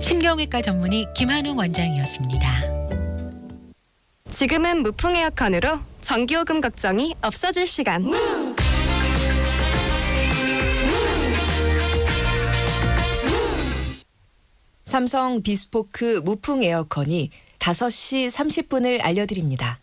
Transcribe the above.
신경외과 전문의 김한웅 원장이었습니다. 지금은 무풍 에어컨으로 전기요금 걱정이 없어질 시간. 무! 삼성 비스포크 무풍 에어컨이 5시 30분을 알려드립니다.